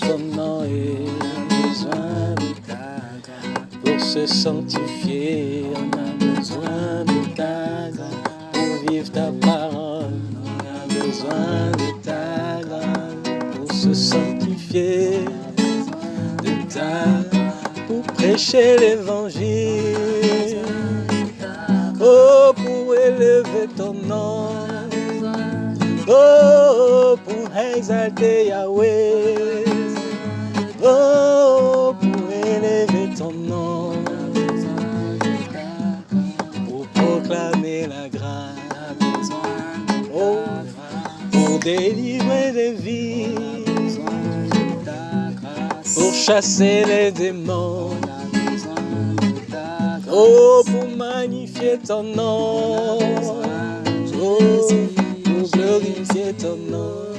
comment il besoin de ta grâce pour se sanctifier. On a besoin de ta grâce pour vivre ta parole. On a besoin de ta grâce pour se sanctifier. De ta pour prêcher l'évangile. Oh, pour élever ton nom. Oh, pour exalter Yahweh. délivrer des vies, pour chasser les démons. Oh, pour magnifier ton nom, oh, pour glorifier ton nom.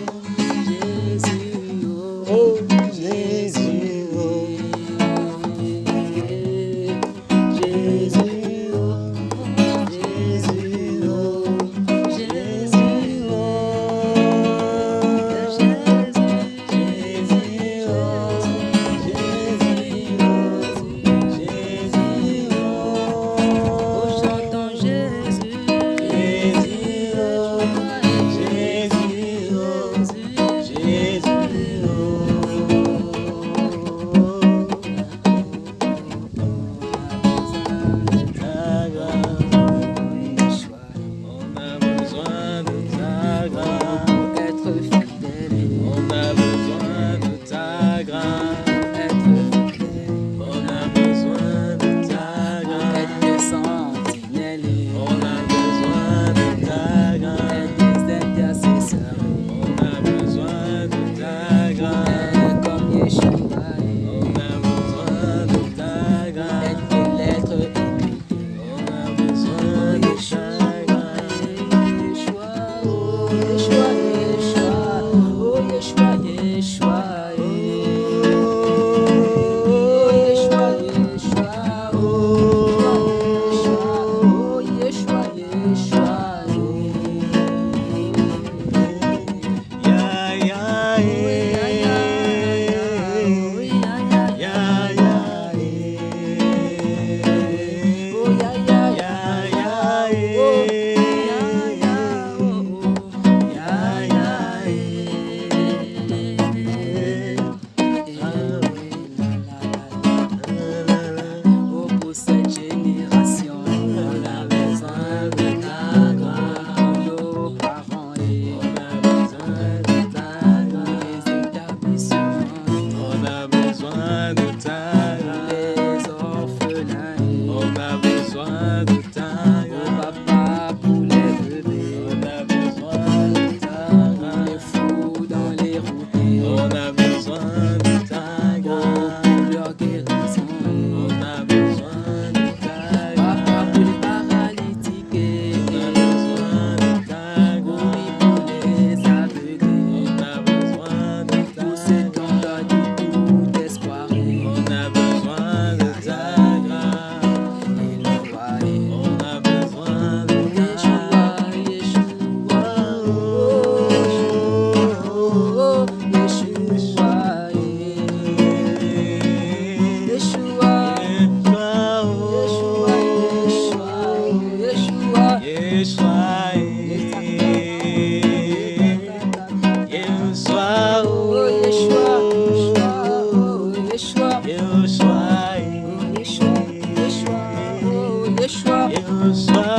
side.